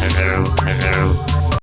hello, hello.